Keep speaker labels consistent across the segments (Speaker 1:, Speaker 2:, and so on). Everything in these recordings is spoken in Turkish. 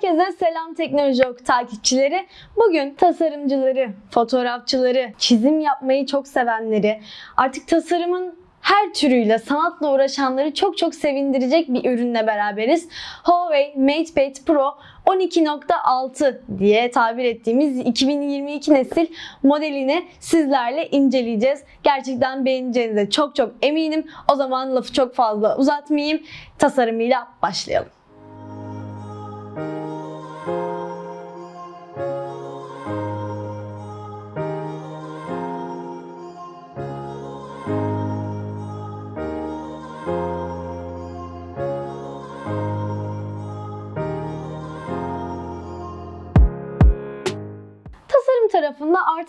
Speaker 1: Herkese selam Teknoloji Ok takipçileri. Bugün tasarımcıları, fotoğrafçıları, çizim yapmayı çok sevenleri, artık tasarımın her türüyle sanatla uğraşanları çok çok sevindirecek bir ürünle beraberiz. Huawei MatePad Pro 12.6 diye tabir ettiğimiz 2022 nesil modelini sizlerle inceleyeceğiz. Gerçekten beğeneceğinize çok çok eminim. O zaman lafı çok fazla uzatmayayım. Tasarımıyla başlayalım.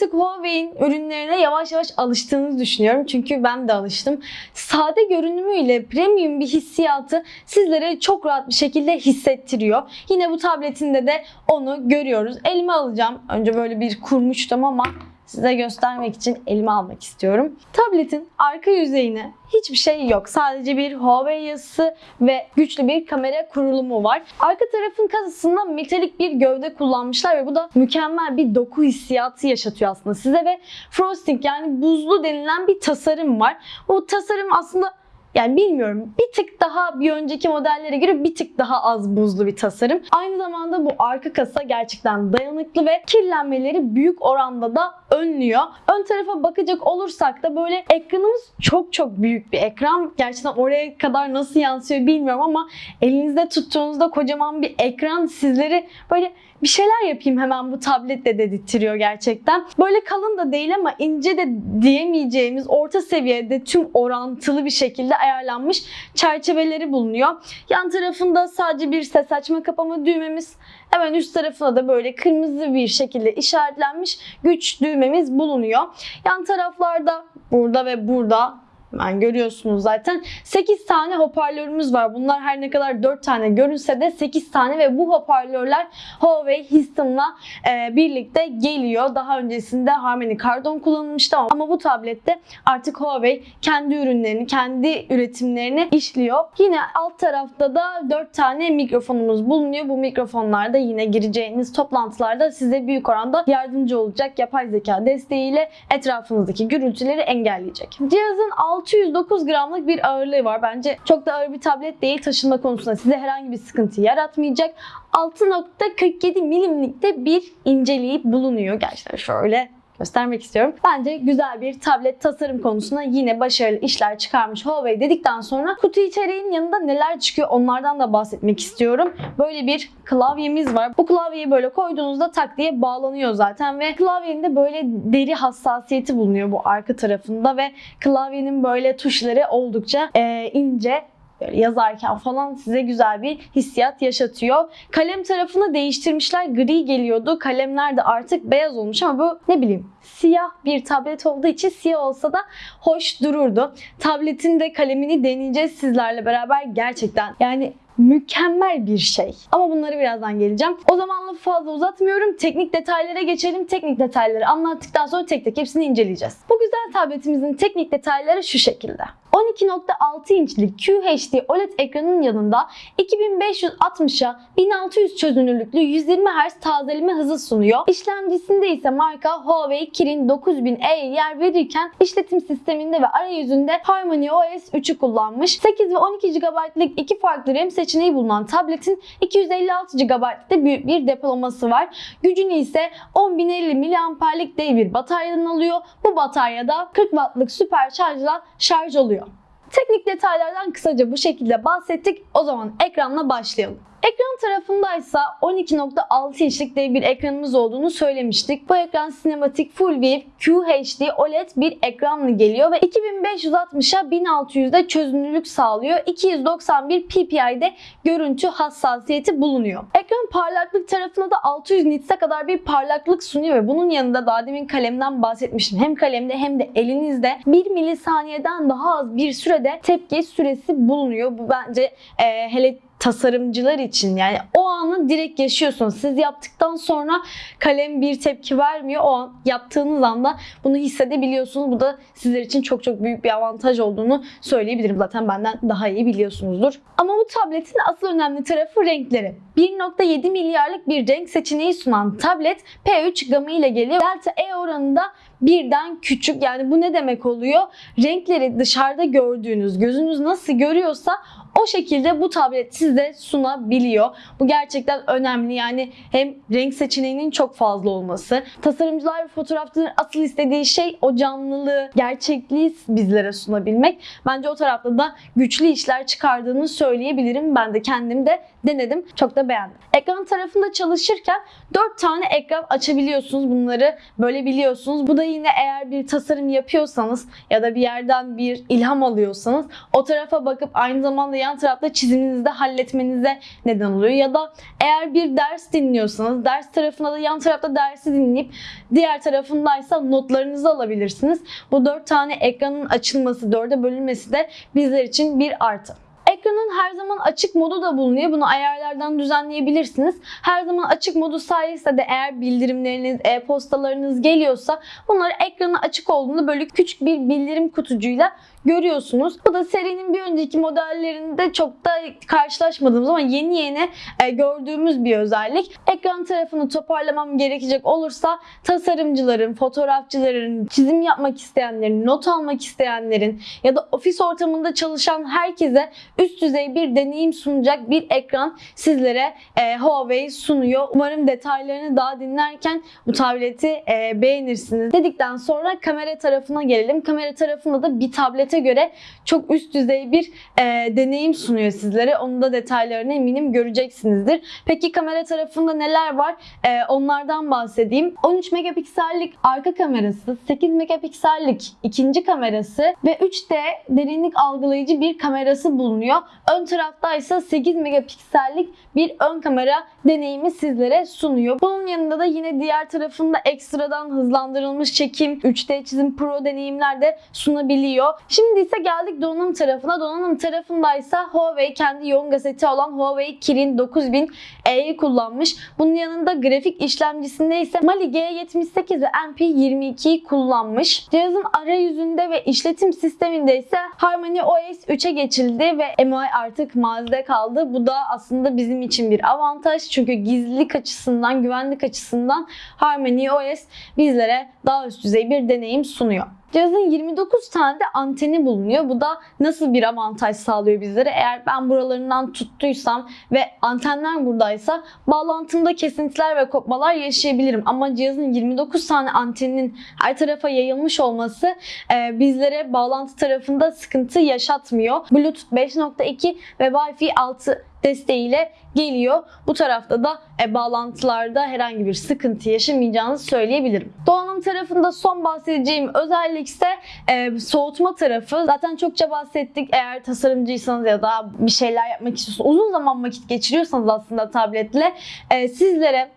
Speaker 1: Artık Huawei'in ürünlerine yavaş yavaş alıştığınızı düşünüyorum. Çünkü ben de alıştım. Sade görünümüyle premium bir hissiyatı sizlere çok rahat bir şekilde hissettiriyor. Yine bu tabletinde de onu görüyoruz. Elime alacağım. Önce böyle bir kurmuştum ama size göstermek için elime almak istiyorum. Tabletin arka yüzeyine hiçbir şey yok. Sadece bir Huawei yazısı ve güçlü bir kamera kurulumu var. Arka tarafın kasasında metalik bir gövde kullanmışlar ve bu da mükemmel bir doku hissiyatı yaşatıyor aslında size ve frosting yani buzlu denilen bir tasarım var. Bu tasarım aslında yani bilmiyorum bir tık daha bir önceki modellere göre bir tık daha az buzlu bir tasarım. Aynı zamanda bu arka kasa gerçekten dayanıklı ve kirlenmeleri büyük oranda da önlüyor. Ön tarafa bakacak olursak da böyle ekranımız çok çok büyük bir ekran. Gerçekten oraya kadar nasıl yansıyor bilmiyorum ama elinizde tuttuğunuzda kocaman bir ekran sizleri böyle bir şeyler yapayım hemen bu tabletle dedirtiyor gerçekten. Böyle kalın da değil ama ince de diyemeyeceğimiz orta seviyede tüm orantılı bir şekilde ayarlanmış çerçeveleri bulunuyor. Yan tarafında sadece bir ses açma kapama düğmemiz, hemen üst tarafına da böyle kırmızı bir şekilde işaretlenmiş güç düğmemiz bulunuyor. Yan taraflarda burada ve burada ben görüyorsunuz zaten 8 tane hoparlörümüz var. Bunlar her ne kadar 4 tane görünse de 8 tane ve bu hoparlörler Huawei Histon'la e, birlikte geliyor. Daha öncesinde Harmony Kardon kullanılmıştı ama bu tablette artık Huawei kendi ürünlerini, kendi üretimlerini işliyor. Yine alt tarafta da 4 tane mikrofonumuz bulunuyor. Bu mikrofonlar da yine gireceğiniz toplantılarda size büyük oranda yardımcı olacak. Yapay zeka desteğiyle etrafınızdaki gürültüleri engelleyecek. Cihazın 609 gramlık bir ağırlığı var. Bence çok da ağır bir tablet değil. Taşınma konusunda size herhangi bir sıkıntı yaratmayacak. 6.47 milimlikte bir inceliği bulunuyor. Gerçekten şöyle göstermek istiyorum. Bence güzel bir tablet tasarım konusunda yine başarılı işler çıkarmış Huawei dedikten sonra kutu içeriğinin yanında neler çıkıyor onlardan da bahsetmek istiyorum. Böyle bir klavyemiz var. Bu klavyeyi böyle koyduğunuzda tak diye bağlanıyor zaten ve klavyenin de böyle deri hassasiyeti bulunuyor bu arka tarafında ve klavyenin böyle tuşları oldukça e, ince böyle yazarken falan size güzel bir hissiyat yaşatıyor. Kalem tarafını değiştirmişler. Gri geliyordu. Kalemler de artık beyaz olmuş ama bu ne bileyim siyah bir tablet olduğu için siyah olsa da hoş dururdu. Tabletin de kalemini deneyeceğiz sizlerle beraber gerçekten. Yani mükemmel bir şey. Ama bunları birazdan geleceğim. O zaman lafı fazla uzatmıyorum. Teknik detaylara geçelim. Teknik detayları anlattıktan sonra tek tek hepsini inceleyeceğiz. Bu güzel tabletimizin teknik detayları şu şekilde. 12.6 inçlik QHD OLED ekranın yanında 2560'a 1600 çözünürlüklü 120 Hz tazeleme hızı sunuyor. İşlemcisinde ise marka Huawei Kirin 9000E'ye yer verirken işletim sisteminde ve arayüzünde Harmony OS 3'ü kullanmış. 8 ve 12 GB'lık iki farklı RAM seçeneği bulunan tabletin 256 GB'lık da büyük bir depolaması var. Gücünü ise 10.050 mAh'lik dev bir bataryadan alıyor. Bu bataryada 40 Watt'lık süper şarjla şarj oluyor. Teknik detaylardan kısaca bu şekilde bahsettik. O zaman ekranla başlayalım. Ekran tarafındaysa 12.6 inçlik dev bir ekranımız olduğunu söylemiştik. Bu ekran sinematik Full View QHD OLED bir ekranla geliyor ve 2560'a 1600'de çözünürlük sağlıyor. 291 ppi'de görüntü hassasiyeti bulunuyor. Ekran parlaklık tarafında da 600 nits'e kadar bir parlaklık sunuyor ve bunun yanında daha demin kalemden bahsetmiştim. Hem kalemde hem de elinizde 1 milisaniyeden daha az bir sürede tepki süresi bulunuyor. Bu bence e, hele tasarımcılar için yani o anı direkt yaşıyorsunuz. Siz yaptıktan sonra kalem bir tepki vermiyor. O an yaptığınız anda bunu hissedebiliyorsunuz. Bu da sizler için çok çok büyük bir avantaj olduğunu söyleyebilirim. Zaten benden daha iyi biliyorsunuzdur. Ama bu tabletin asıl önemli tarafı renkleri. 1.7 milyarlık bir renk seçeneği sunan tablet P3 gamı ile geliyor. Delta E oranında birden küçük. Yani bu ne demek oluyor? Renkleri dışarıda gördüğünüz, gözünüz nasıl görüyorsa o şekilde bu tablet size sunabiliyor. Bu gerçekten önemli. Yani hem renk seçeneğinin çok fazla olması. Tasarımcılar ve fotoğrafçıların asıl istediği şey o canlılığı, gerçekliği bizlere sunabilmek. Bence o tarafta da güçlü işler çıkardığını söyleyebilirim. Ben de kendim de denedim. Çok da beğendim. Ekran tarafında çalışırken 4 tane ekran açabiliyorsunuz. Bunları böyle biliyorsunuz. Bu da yine eğer bir tasarım yapıyorsanız ya da bir yerden bir ilham alıyorsanız o tarafa bakıp aynı zamanda yan tarafta çiziminizi de halletmenize neden oluyor. Ya da eğer bir ders dinliyorsanız ders tarafında da yan tarafta dersi dinleyip diğer tarafındaysa notlarınızı alabilirsiniz. Bu 4 tane ekranın açılması, 4'e bölünmesi de bizler için bir artı. Ekranın her zaman açık modu da bulunuyor. Bunu ayarlardan düzenleyebilirsiniz. Her zaman açık modu sayesinde de eğer bildirimleriniz, e-postalarınız geliyorsa bunları ekranı açık olduğunda böyle küçük bir bildirim kutucuğuyla görüyorsunuz. Bu da serinin bir önceki modellerinde çok da karşılaşmadığımız ama yeni yeni e, gördüğümüz bir özellik. Ekran tarafını toparlamam gerekecek olursa tasarımcıların, fotoğrafçıların, çizim yapmak isteyenlerin, not almak isteyenlerin ya da ofis ortamında çalışan herkese üst düzey bir deneyim sunacak bir ekran sizlere e, Huawei sunuyor. Umarım detaylarını daha dinlerken bu tableti e, beğenirsiniz. Dedikten sonra kamera tarafına gelelim. Kamera tarafında da bir tablete göre çok üst düzey bir e, deneyim sunuyor sizlere. Onun da detaylarını eminim göreceksinizdir. Peki kamera tarafında neler var? E, onlardan bahsedeyim. 13 megapiksellik arka kamerası, 8 megapiksellik ikinci kamerası ve 3D derinlik algılayıcı bir kamerası bulunuyor. Ön tarafta ise 8 megapiksellik bir ön kamera deneyimi sizlere sunuyor. Bunun yanında da yine diğer tarafında ekstradan hızlandırılmış çekim, 3D çizim pro deneyimler de sunabiliyor. Şimdi ise geldik donanım tarafına. Donanım tarafındaysa Huawei kendi yoğun gazeti olan Huawei Kirin 9000E'yi kullanmış. Bunun yanında grafik işlemcisinde ise Mali G78 ve MP22'yi kullanmış. Cihazın arayüzünde ve işletim sisteminde ise Harmony OS 3'e geçildi ve MI artık mazide kaldı. Bu da aslında bizim için bir avantaj. Çünkü gizlilik açısından, güvenlik açısından Harmony OS bizlere daha üst düzey bir deneyim sunuyor. Cihazın 29 tane de anteni bulunuyor. Bu da nasıl bir avantaj sağlıyor bizlere? Eğer ben buralarından tuttuysam ve antenler buradaysa bağlantımda kesintiler ve kopmalar yaşayabilirim. Ama cihazın 29 tane anteninin her tarafa yayılmış olması e, bizlere bağlantı tarafında sıkıntı yaşatmıyor. Bluetooth 5.2 ve Wi-Fi 6 desteğiyle geliyor. Bu tarafta da e, bağlantılarda herhangi bir sıkıntı yaşamayacağınızı söyleyebilirim. Donanım tarafında son bahsedeceğim özellik ise e, soğutma tarafı. Zaten çokça bahsettik. Eğer tasarımcıysanız ya da bir şeyler yapmak istiyorsanız, uzun zaman vakit geçiriyorsanız aslında tabletle e, sizlere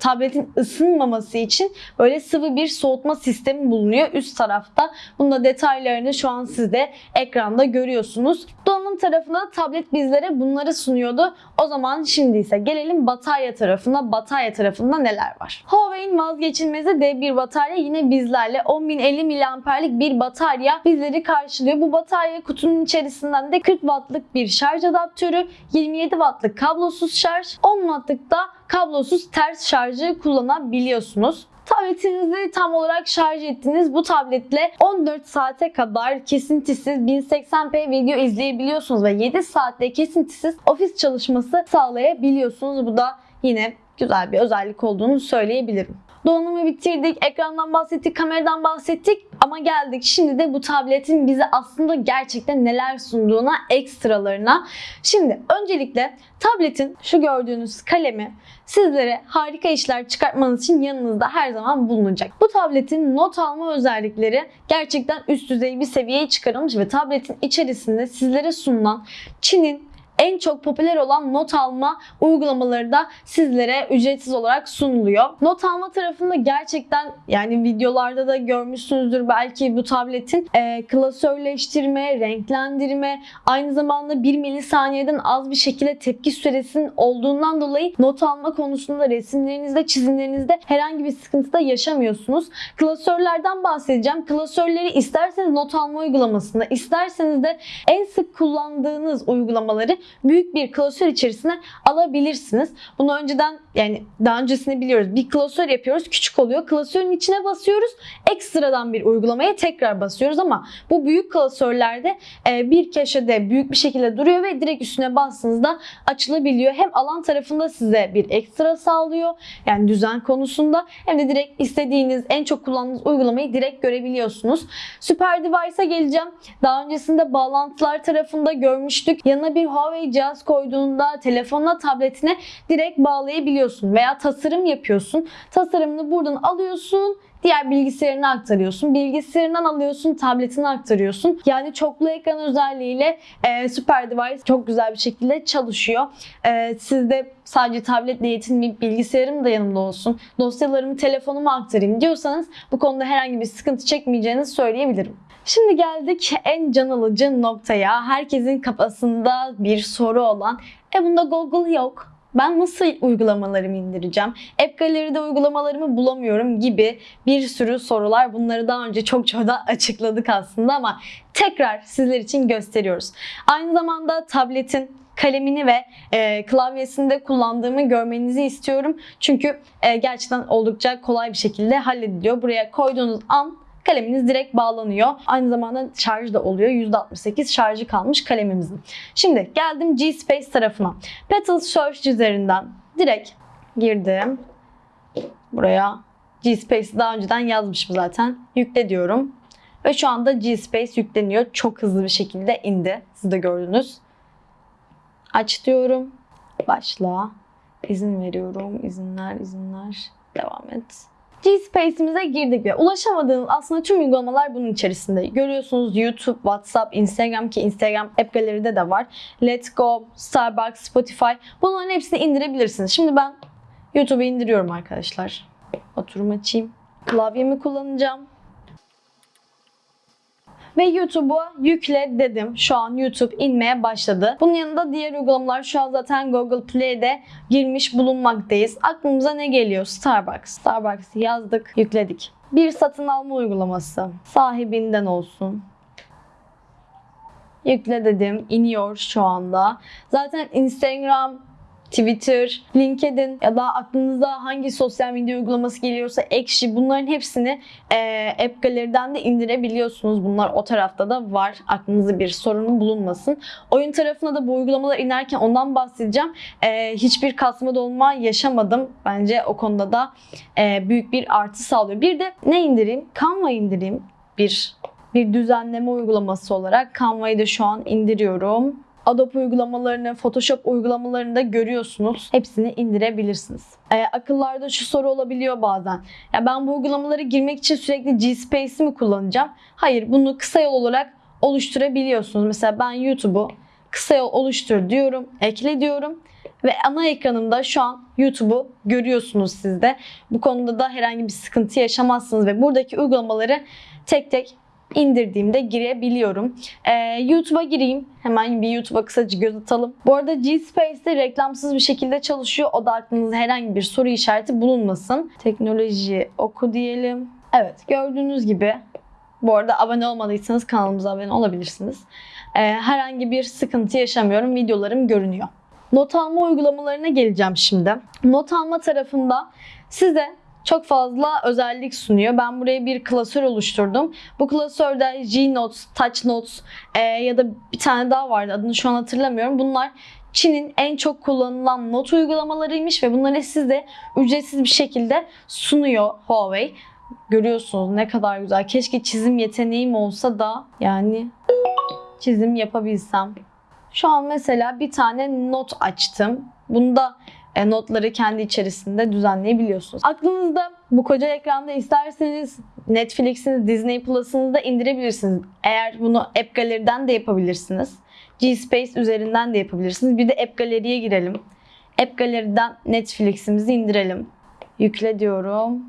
Speaker 1: tabletin ısınmaması için böyle sıvı bir soğutma sistemi bulunuyor üst tarafta. Bunun da detaylarını şu an siz de ekranda görüyorsunuz. Donanım tarafında tablet bizlere bunları sunuyordu. O zaman şimdi ise gelelim batarya tarafına. Batarya tarafında neler var? Huawei'in vazgeçilmezi D1 batarya yine bizlerle 10.050 mAh'lik bir batarya bizleri karşılıyor. Bu batarya kutunun içerisinden de 40 wattlık bir şarj adaptörü, 27 wattlık kablosuz şarj, 10 wattlık da kablosuz ters şarjı kullanabiliyorsunuz. Tabletinizi tam olarak şarj ettiniz. Bu tabletle 14 saate kadar kesintisiz 1080p video izleyebiliyorsunuz ve 7 saatte kesintisiz ofis çalışması sağlayabiliyorsunuz. Bu da yine güzel bir özellik olduğunu söyleyebilirim. Donanımı bitirdik, ekrandan bahsettik, kameradan bahsettik ama geldik şimdi de bu tabletin bize aslında gerçekten neler sunduğuna, ekstralarına. Şimdi öncelikle tabletin şu gördüğünüz kalemi sizlere harika işler çıkartmanız için yanınızda her zaman bulunacak. Bu tabletin not alma özellikleri gerçekten üst düzey bir seviyeye çıkarılmış ve tabletin içerisinde sizlere sunulan Çin'in en çok popüler olan not alma uygulamaları da sizlere ücretsiz olarak sunuluyor. Not alma tarafında gerçekten yani videolarda da görmüşsünüzdür belki bu tabletin e, klasörleştirme, renklendirme, aynı zamanda 1 milisaniyeden az bir şekilde tepki süresinin olduğundan dolayı not alma konusunda resimlerinizde, çizimlerinizde herhangi bir sıkıntı da yaşamıyorsunuz. Klasörlerden bahsedeceğim. Klasörleri isterseniz not alma uygulamasında, isterseniz de en sık kullandığınız uygulamaları büyük bir klasör içerisine alabilirsiniz. Bunu önceden yani daha öncesini biliyoruz. Bir klasör yapıyoruz, küçük oluyor. Klasörün içine basıyoruz. Ekstradan bir uygulamaya tekrar basıyoruz ama bu büyük klasörlerde e, bir köşede büyük bir şekilde duruyor ve direkt üstüne bastığınızda açılabiliyor. Hem alan tarafında size bir ekstra sağlıyor. Yani düzen konusunda hem de direkt istediğiniz en çok kullandığınız uygulamayı direkt görebiliyorsunuz. Super Device'a geleceğim. Daha öncesinde bağlantılar tarafında görmüştük. Yanına bir Huawei cihaz koyduğunda telefonuna, tabletine direkt bağlayabiliyorsun veya tasarım yapıyorsun. Tasarımını buradan alıyorsun diğer bilgisayarına aktarıyorsun. Bilgisayarından alıyorsun, tabletine aktarıyorsun. Yani çoklu ekran özelliğiyle e, Super Device çok güzel bir şekilde çalışıyor. E, sizde sadece tabletle yetinmeyip bilgisayarım da yanımda olsun, dosyalarımı telefonuma aktarayım diyorsanız bu konuda herhangi bir sıkıntı çekmeyeceğinizi söyleyebilirim. Şimdi geldik en can alıcı noktaya. Herkesin kafasında bir soru olan, e bunda Google yok. Ben nasıl uygulamalarımı indireceğim? App Gallery'de uygulamalarımı bulamıyorum gibi bir sürü sorular. Bunları daha önce çok çok da açıkladık aslında ama tekrar sizler için gösteriyoruz. Aynı zamanda tabletin kalemini ve e, klavyesinde kullandığımı görmenizi istiyorum. Çünkü e, gerçekten oldukça kolay bir şekilde hallediliyor. Buraya koyduğunuz an kaleminiz direkt bağlanıyor. Aynı zamanda şarj da oluyor. %68 şarjı kalmış kalemimizin. Şimdi geldim G-Space tarafına. Petal Search üzerinden direkt girdim. Buraya G-Space'i daha önceden yazmışım zaten. Yükle diyorum. Ve şu anda G-Space yükleniyor. Çok hızlı bir şekilde indi. Siz de gördünüz. Aç diyorum. Başla. İzin veriyorum. İzinler, izinler. Devam et. G-Space'imize girdik ve ulaşamadığınız aslında tüm uygulamalar bunun içerisinde. Görüyorsunuz YouTube, WhatsApp, Instagram ki Instagram App Gallery'de de var. Let's Go, Starbucks, Spotify bunların hepsini indirebilirsiniz. Şimdi ben YouTube'u indiriyorum arkadaşlar. Oturum açayım. Klavyemi kullanacağım. Ve YouTube'a yükle dedim. Şu an YouTube inmeye başladı. Bunun yanında diğer uygulamalar şu an zaten Google Play'de girmiş bulunmaktayız. Aklımıza ne geliyor? Starbucks. Starbucks yazdık, yükledik. Bir satın alma uygulaması. Sahibinden olsun. Yükle dedim. iniyor şu anda. Zaten Instagram, Twitter, LinkedIn ya da aklınıza hangi sosyal medya uygulaması geliyorsa Ekşi bunların hepsini e, App Gallery'den de indirebiliyorsunuz. Bunlar o tarafta da var. Aklınızda bir sorun bulunmasın. Oyun tarafına da bu uygulamalar inerken ondan bahsedeceğim. E, hiçbir kasma dolma yaşamadım. Bence o konuda da e, büyük bir artı sağlıyor. Bir de ne indireyim? Canva indireyim. Bir bir düzenleme uygulaması olarak Canva'yı da şu an indiriyorum. Adobe uygulamalarını, Photoshop uygulamalarını da görüyorsunuz. Hepsini indirebilirsiniz. Ee, akıllarda şu soru olabiliyor bazen. Ya ben bu uygulamaları girmek için sürekli G-Space'i mi kullanacağım? Hayır, bunu kısa yol olarak oluşturabiliyorsunuz. Mesela ben YouTube'u kısa yol oluştur diyorum, ekle diyorum ve ana ekranımda şu an YouTube'u görüyorsunuz siz de. Bu konuda da herhangi bir sıkıntı yaşamazsınız ve buradaki uygulamaları tek tek indirdiğimde girebiliyorum. Ee, YouTube'a gireyim. Hemen bir YouTube'a kısaca göz atalım. Bu arada G-Space'de reklamsız bir şekilde çalışıyor. O da aklınızda herhangi bir soru işareti bulunmasın. Teknoloji oku diyelim. Evet gördüğünüz gibi bu arada abone olmadıysanız kanalımıza abone olabilirsiniz. Ee, herhangi bir sıkıntı yaşamıyorum. Videolarım görünüyor. Not alma uygulamalarına geleceğim şimdi. Not alma tarafında size çok fazla özellik sunuyor. Ben buraya bir klasör oluşturdum. Bu klasörde G-Notes, Touch Notes e, ya da bir tane daha vardı adını şu an hatırlamıyorum. Bunlar Çin'in en çok kullanılan not uygulamalarıymış ve bunları size ücretsiz bir şekilde sunuyor Huawei. Görüyorsunuz ne kadar güzel. Keşke çizim yeteneğim olsa da yani çizim yapabilsem. Şu an mesela bir tane not açtım. Bunda notları kendi içerisinde düzenleyebiliyorsunuz. Aklınızda bu koca ekranda isterseniz Netflix'iniz, Disney Plus'ınızı da indirebilirsiniz. Eğer bunu App Gallery'den de yapabilirsiniz. G-Space üzerinden de yapabilirsiniz. Bir de App Gallery'e girelim. App Gallery'den Netflix'imizi indirelim. Yükle diyorum.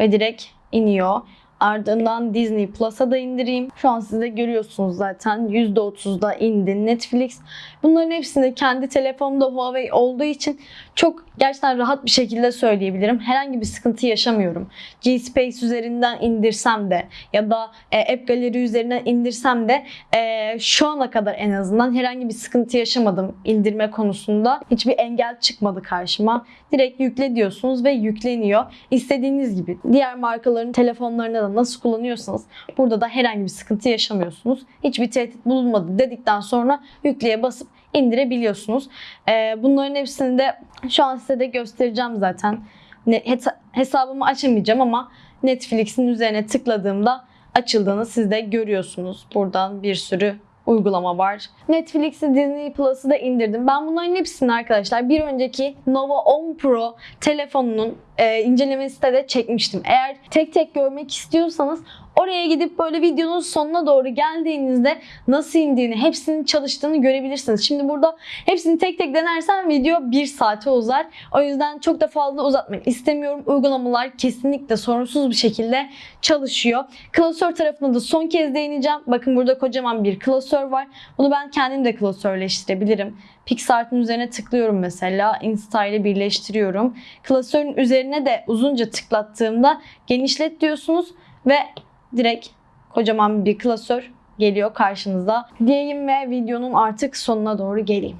Speaker 1: Ve direkt iniyor. Ardından Disney Plus'a da indireyim. Şu an siz de görüyorsunuz zaten %30'da indi Netflix. Bunların hepsini kendi telefonumda Huawei olduğu için çok gerçekten rahat bir şekilde söyleyebilirim. Herhangi bir sıkıntı yaşamıyorum. G-Space üzerinden indirsem de ya da e, App Gallery üzerinden indirsem de e, şu ana kadar en azından herhangi bir sıkıntı yaşamadım indirme konusunda. Hiçbir engel çıkmadı karşıma. Direkt yükle diyorsunuz ve yükleniyor. İstediğiniz gibi diğer markaların telefonlarına da nasıl kullanıyorsanız burada da herhangi bir sıkıntı yaşamıyorsunuz. Hiçbir tehdit bulunmadı dedikten sonra yükleye basıp indirebiliyorsunuz. Ee, bunların hepsini de şu an size de göstereceğim zaten. Hesabımı açamayacağım ama Netflix'in üzerine tıkladığımda açıldığını siz de görüyorsunuz. Buradan bir sürü uygulama var. Netflix'i Disney Plus'ı da indirdim. Ben bunların hepsini arkadaşlar bir önceki Nova 10 Pro telefonunun e, incelemesinde de çekmiştim. Eğer tek tek görmek istiyorsanız oraya gidip böyle videonun sonuna doğru geldiğinizde nasıl indiğini, hepsinin çalıştığını görebilirsiniz. Şimdi burada hepsini tek tek denersem video bir saate uzar. O yüzden çok da fazla uzatmak istemiyorum. Uygulamalar kesinlikle sorunsuz bir şekilde çalışıyor. Klasör tarafına da son kez değineceğim. Bakın burada kocaman bir klasör var. Bunu ben kendim de klasörleştirebilirim. PixArt'ın üzerine tıklıyorum mesela. Insta ile birleştiriyorum. Klasörün üzerine de uzunca tıklattığımda genişlet diyorsunuz ve direkt kocaman bir klasör geliyor karşınıza. Diyeyim ve videonun artık sonuna doğru geleyim.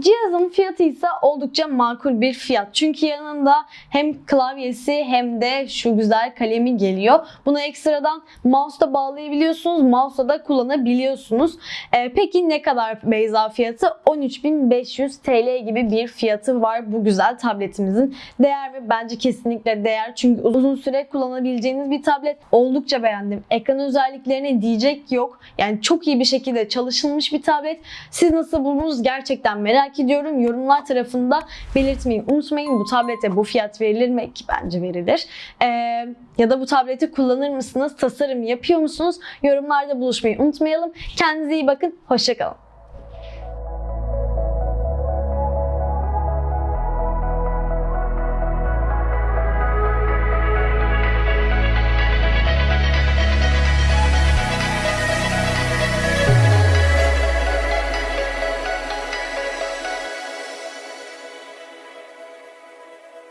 Speaker 1: Cihazın fiyatı ise oldukça makul bir fiyat. Çünkü yanında hem klavyesi hem de şu güzel kalemi geliyor. Bunu ekstradan mouse'da bağlayabiliyorsunuz. Mouse'da da kullanabiliyorsunuz. Ee, peki ne kadar Beyza fiyatı? 13.500 TL gibi bir fiyatı var bu güzel tabletimizin. Değer mi? Bence kesinlikle değer. Çünkü uzun süre kullanabileceğiniz bir tablet. Oldukça beğendim. Ekran özelliklerine diyecek yok. Yani çok iyi bir şekilde çalışılmış bir tablet. Siz nasıl buldunuz gerçekten merak ediyorum. Yorumlar tarafında belirtmeyi unutmayın. Bu tablete bu fiyat verilir mi? Ki bence verilir. Ee, ya da bu tableti kullanır mısınız? Tasarım yapıyor musunuz? Yorumlarda buluşmayı unutmayalım. Kendinize iyi bakın. Hoşçakalın.